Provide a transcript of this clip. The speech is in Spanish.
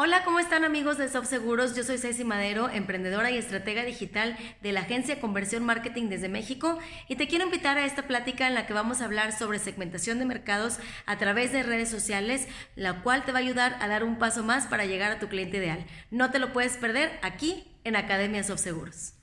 Hola, ¿cómo están amigos de Seguros? Yo soy Ceci Madero, emprendedora y estratega digital de la agencia Conversión Marketing desde México y te quiero invitar a esta plática en la que vamos a hablar sobre segmentación de mercados a través de redes sociales, la cual te va a ayudar a dar un paso más para llegar a tu cliente ideal. No te lo puedes perder aquí en Academia Seguros.